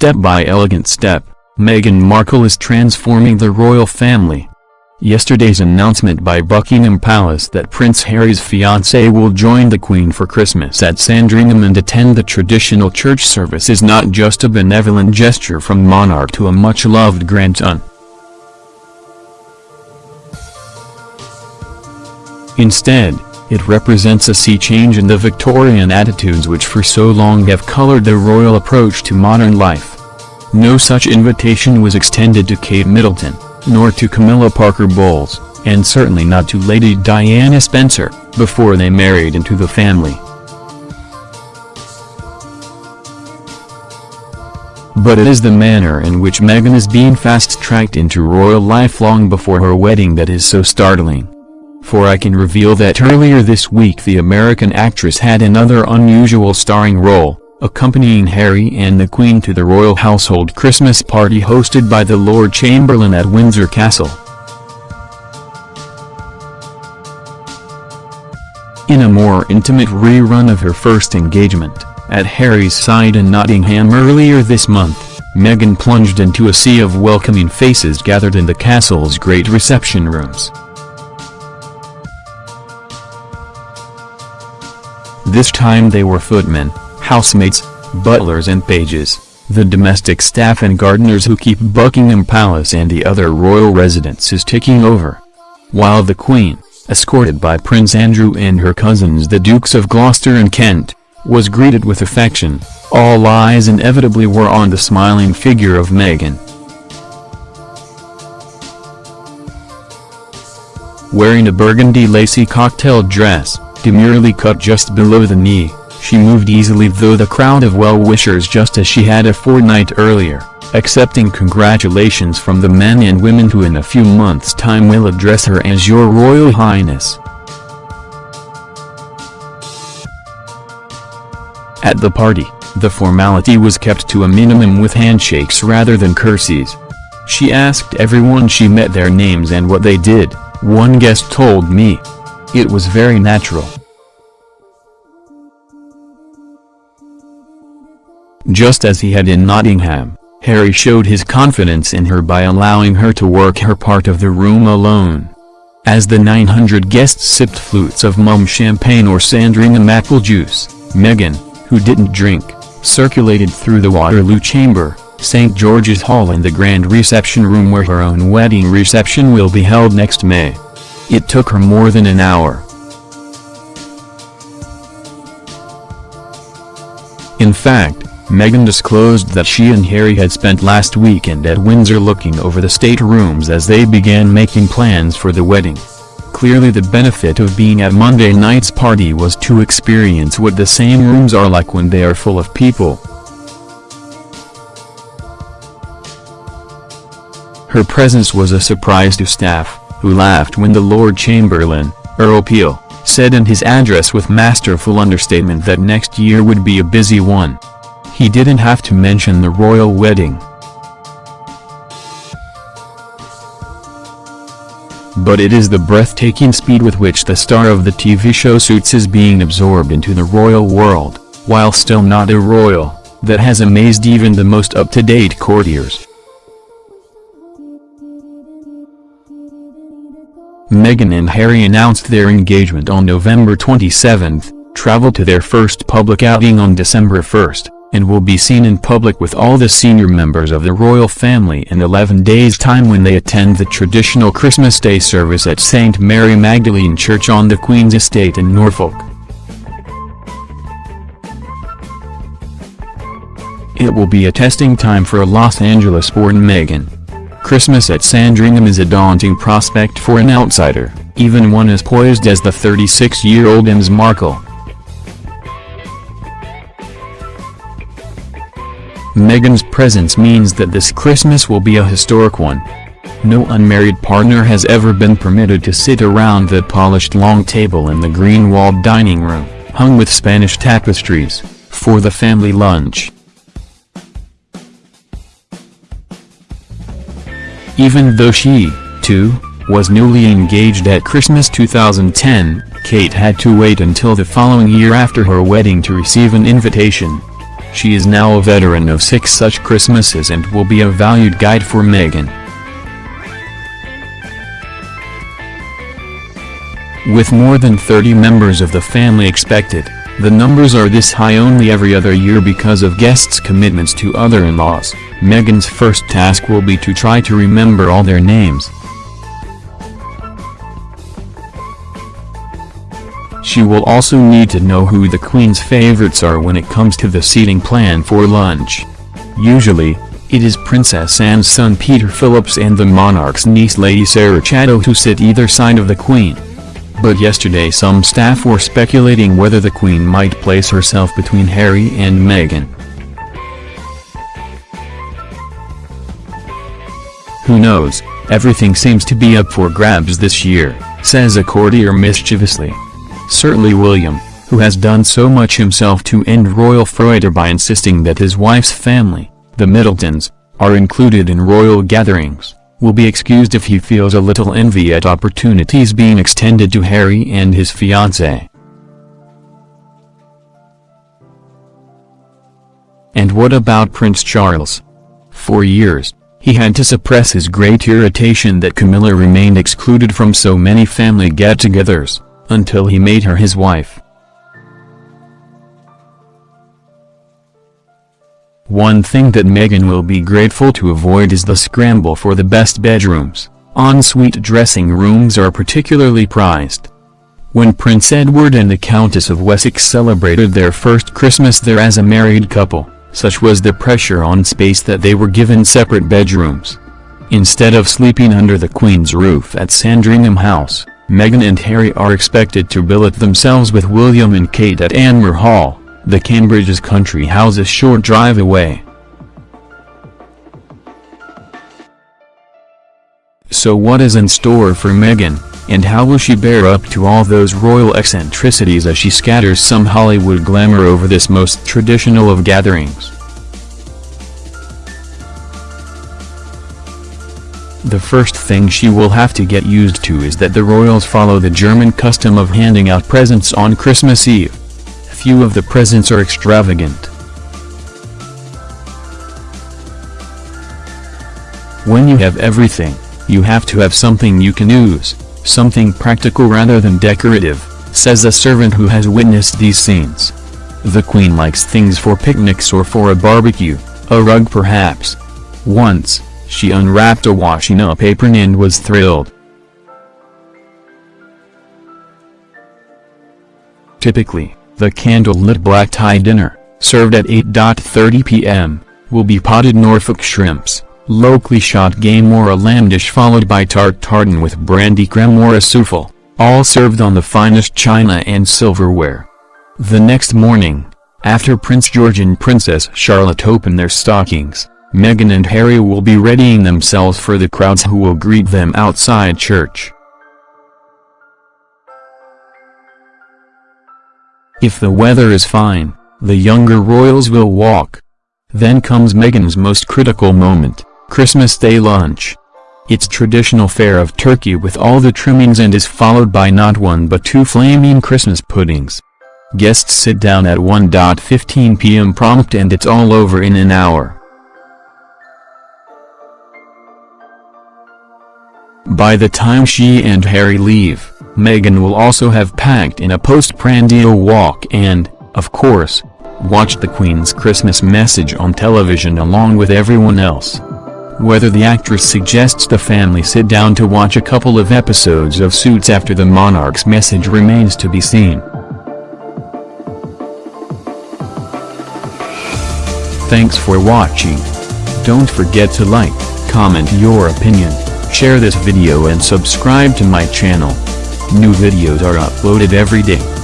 Step by elegant step, Meghan Markle is transforming the royal family. Yesterday's announcement by Buckingham Palace that Prince Harry's fiancée will join the Queen for Christmas at Sandringham and attend the traditional church service is not just a benevolent gesture from monarch to a much-loved grandson. Instead, it represents a sea change in the Victorian attitudes which for so long have colored the royal approach to modern life. No such invitation was extended to Kate Middleton, nor to Camilla Parker Bowles, and certainly not to Lady Diana Spencer, before they married into the family. But it is the manner in which Meghan is being fast-tracked into royal life long before her wedding that is so startling. For I can reveal that earlier this week the American actress had another unusual starring role, accompanying Harry and the Queen to the royal household Christmas party hosted by the Lord Chamberlain at Windsor Castle. In a more intimate rerun of her first engagement, at Harry's side in Nottingham earlier this month, Meghan plunged into a sea of welcoming faces gathered in the castle's great reception rooms. This time they were footmen, housemates, butlers and pages, the domestic staff and gardeners who keep Buckingham Palace and the other royal residences ticking over. While the Queen, escorted by Prince Andrew and her cousins the Dukes of Gloucester and Kent, was greeted with affection, all eyes inevitably were on the smiling figure of Meghan. Wearing a burgundy lacy cocktail dress, demurely cut just below the knee, she moved easily through the crowd of well-wishers just as she had a fortnight earlier, accepting congratulations from the men and women who in a few months' time will address her as Your Royal Highness. At the party, the formality was kept to a minimum with handshakes rather than curtsies. She asked everyone she met their names and what they did, one guest told me. It was very natural. Just as he had in Nottingham, Harry showed his confidence in her by allowing her to work her part of the room alone. As the 900 guests sipped flutes of Mumm champagne or Sandringham apple juice, Meghan, who didn't drink, circulated through the Waterloo Chamber, St. George's Hall and the grand reception room where her own wedding reception will be held next May. It took her more than an hour. In fact, Meghan disclosed that she and Harry had spent last weekend at Windsor looking over the state rooms as they began making plans for the wedding. Clearly the benefit of being at Monday night's party was to experience what the same rooms are like when they are full of people. Her presence was a surprise to staff, who laughed when the Lord Chamberlain, Earl Peel, said in his address with masterful understatement that next year would be a busy one. He didn't have to mention the royal wedding. But it is the breathtaking speed with which the star of the TV show Suits is being absorbed into the royal world, while still not a royal, that has amazed even the most up-to-date courtiers. Meghan and Harry announced their engagement on November 27, traveled to their first public outing on December 1, and will be seen in public with all the senior members of the royal family in 11 days' time when they attend the traditional Christmas Day service at St. Mary Magdalene Church on the Queen's Estate in Norfolk. It will be a testing time for a Los Angeles-born Meghan. Christmas at Sandringham is a daunting prospect for an outsider, even one as poised as the 36-year-old Ms. Markle. Meghan's presence means that this Christmas will be a historic one. No unmarried partner has ever been permitted to sit around the polished long table in the green-walled dining room, hung with Spanish tapestries, for the family lunch. Even though she, too, was newly engaged at Christmas 2010, Kate had to wait until the following year after her wedding to receive an invitation. She is now a veteran of six such Christmases and will be a valued guide for Meghan. With more than 30 members of the family expected, the numbers are this high only every other year because of guests' commitments to other in-laws. Meghan's first task will be to try to remember all their names. She will also need to know who the Queen's favorites are when it comes to the seating plan for lunch. Usually, it is Princess Anne's son Peter Phillips and the monarch's niece Lady Sarah Chatto who sit either side of the Queen. But yesterday some staff were speculating whether the Queen might place herself between Harry and Meghan. Who knows, everything seems to be up for grabs this year, says a courtier mischievously. Certainly William, who has done so much himself to end royal feudo by insisting that his wife's family, the Middletons, are included in royal gatherings will be excused if he feels a little envy at opportunities being extended to Harry and his fiancée. And what about Prince Charles? For years, he had to suppress his great irritation that Camilla remained excluded from so many family get-togethers, until he made her his wife. One thing that Meghan will be grateful to avoid is the scramble for the best bedrooms. Ensuite dressing rooms are particularly prized. When Prince Edward and the Countess of Wessex celebrated their first Christmas there as a married couple, such was the pressure on space that they were given separate bedrooms. Instead of sleeping under the Queen's roof at Sandringham House, Meghan and Harry are expected to billet themselves with William and Kate at Anmer Hall. The Cambridge's country house a short drive away. So what is in store for Meghan, and how will she bear up to all those royal eccentricities as she scatters some Hollywood glamour over this most traditional of gatherings? The first thing she will have to get used to is that the royals follow the German custom of handing out presents on Christmas Eve few of the presents are extravagant. When you have everything, you have to have something you can use, something practical rather than decorative, says a servant who has witnessed these scenes. The queen likes things for picnics or for a barbecue, a rug perhaps. Once, she unwrapped a washing up apron and was thrilled. Typically, the candle-lit black tie dinner, served at 8.30 p.m., will be potted Norfolk shrimps, locally shot game or a lamb dish followed by tarte tatin with brandy creme or a souffle, all served on the finest china and silverware. The next morning, after Prince George and Princess Charlotte open their stockings, Meghan and Harry will be readying themselves for the crowds who will greet them outside church. If the weather is fine, the younger royals will walk. Then comes Meghan's most critical moment, Christmas Day lunch. It's traditional fare of turkey with all the trimmings and is followed by not one but two flaming Christmas puddings. Guests sit down at 1.15 p.m. prompt and it's all over in an hour. By the time she and Harry leave, Meghan will also have packed in a post-prandial walk and, of course, watched the Queen's Christmas message on television along with everyone else. Whether the actress suggests the family sit down to watch a couple of episodes of Suits after the monarch's message remains to be seen. Thanks for watching. Don't forget to like, comment your opinion, share this video and subscribe to my channel. New videos are uploaded every day.